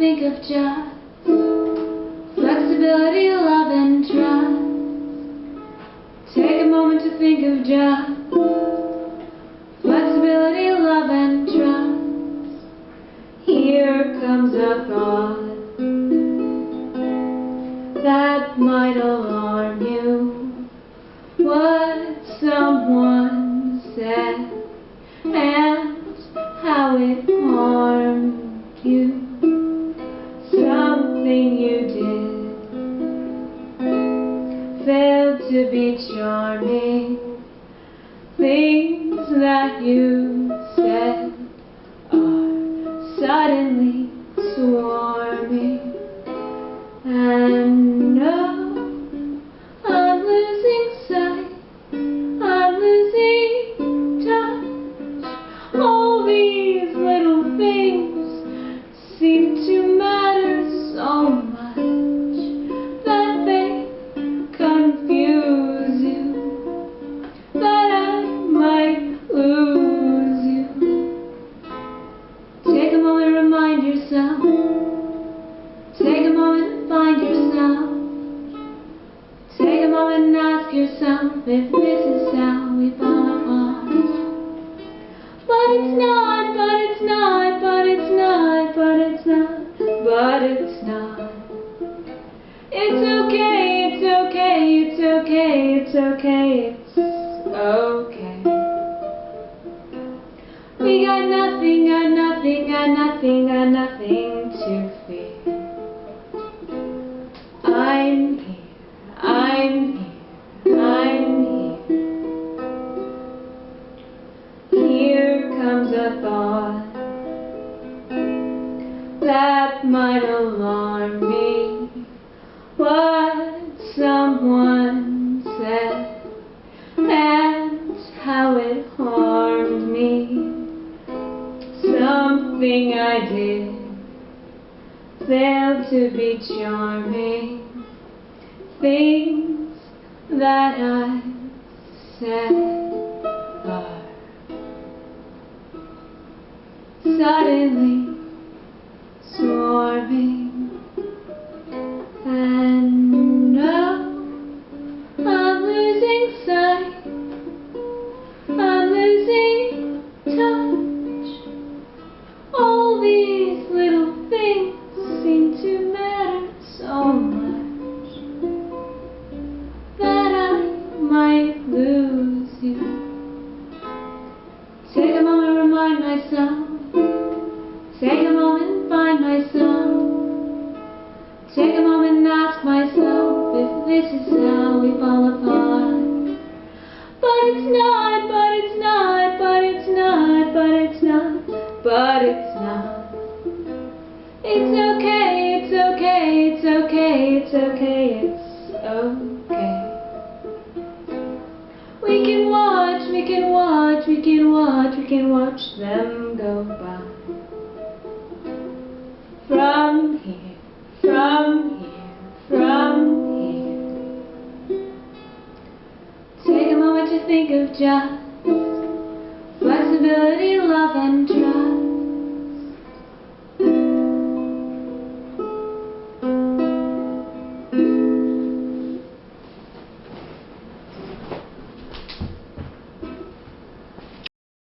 think of just flexibility, love, and trust. Take a moment to think of just flexibility, love, and trust. Here comes a thought that might alarm you. What someone said and how it harmed you. That you said are suddenly swarming. And if this is how we fall apart. But it's not, but it's not, but it's not, but it's not, but it's not. It's okay, it's okay, it's okay, it's okay, it's okay. We got nothing, got nothing, got nothing, got nothing to fear. I'm thought that might alarm me. What someone said and how it harmed me. Something I did failed to be charming. Things that I said suddenly swarming. And now I'm losing sight. I'm losing touch. All these little things seem to matter so much that I might lose you. Take a moment to remind myself. But it's not. It's okay, it's okay, it's okay, it's okay, it's okay. We can watch, we can watch, we can watch, we can watch them go by. From here, from here, from here. Take a moment to think of just flexibility, love, and